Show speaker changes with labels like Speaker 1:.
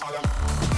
Speaker 1: fire.